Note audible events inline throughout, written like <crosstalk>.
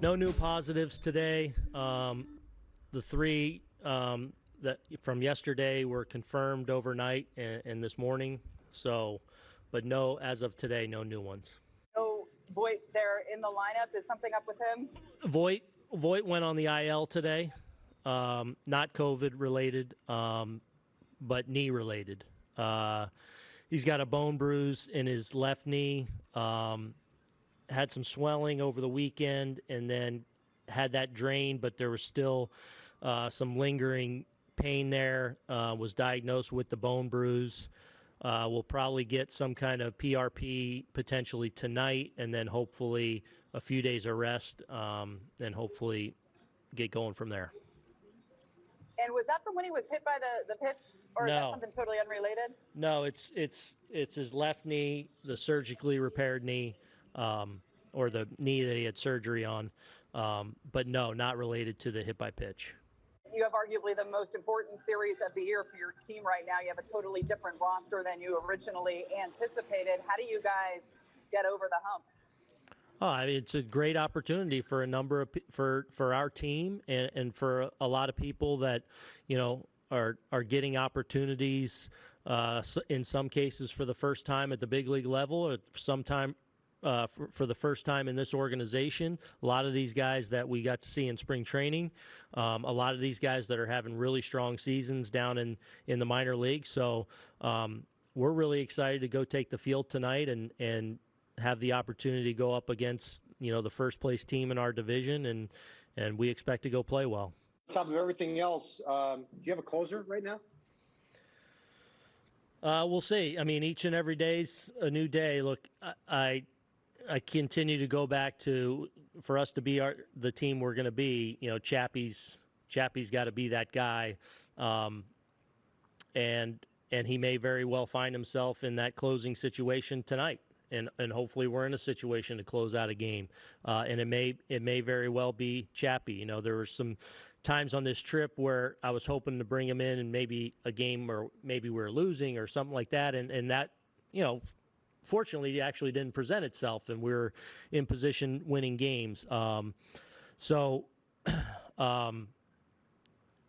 No new positives today. Um, the three um, that from yesterday were confirmed overnight and, and this morning. So, but no, as of today, no new ones. No Voit there in the lineup. Is something up with him? Voit Voit went on the IL today. Um, not COVID related, um, but knee related. Uh, he's got a bone bruise in his left knee. Um, had some swelling over the weekend, and then had that drained, but there was still uh, some lingering pain there. Uh, was diagnosed with the bone bruise. Uh, we'll probably get some kind of PRP potentially tonight, and then hopefully a few days of rest, um, and hopefully get going from there. And was that from when he was hit by the, the pitch, or is that something totally unrelated? No, it's it's it's his left knee, the surgically repaired knee, um, or the knee that he had surgery on. Um, but no, not related to the hit by pitch. You have arguably the most important series of the year for your team right now. You have a totally different roster than you originally anticipated. How do you guys get over the hump? Oh, I mean, it's a great opportunity for a number of for for our team and, and for a lot of people that you know are are getting opportunities. Uh, in some cases, for the first time at the big league level, or sometime uh, for, for the first time in this organization. A lot of these guys that we got to see in spring training, um, a lot of these guys that are having really strong seasons down in in the minor league. So um, we're really excited to go take the field tonight and and have the opportunity to go up against you know the first place team in our division and and we expect to go play well. On top of everything else, um, do you have a closer right now? Uh, we'll see. I mean, each and every day's a new day. Look, I, I, I continue to go back to for us to be our the team we're going to be. You know, Chappie's Chappie's got to be that guy, um, and and he may very well find himself in that closing situation tonight. And, and hopefully we're in a situation to close out a game, uh, and it may it may very well be Chappie. You know, there were some times on this trip where I was hoping to bring him in and maybe a game or maybe we are losing or something like that. And, and that, you know, fortunately it actually didn't present itself and we are in position winning games. Um, so, <clears throat> um,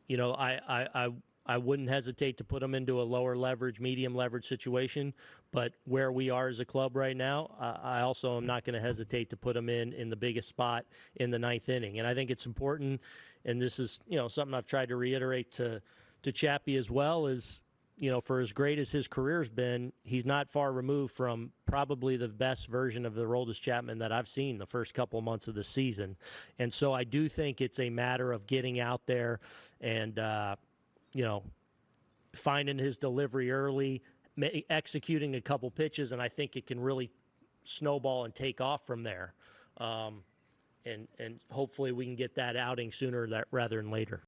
you know, I, I, I, I wouldn't hesitate to put them into a lower leverage, medium leverage situation. But where we are as a club right now, I I also am not going to hesitate to put them in in the biggest spot in the ninth inning. And I think it's important, and this is you know something I've tried to reiterate to to Chappie as well is you know for as great as his career's been, he's not far removed from probably the best version of the Aroldis Chapman that I've seen the first couple months of the season. And so I do think it's a matter of getting out there and uh, you know finding his delivery early, executing a couple pitches, and I think it can really snowball and take off from there. Um, and and hopefully we can get that outing sooner that rather than later.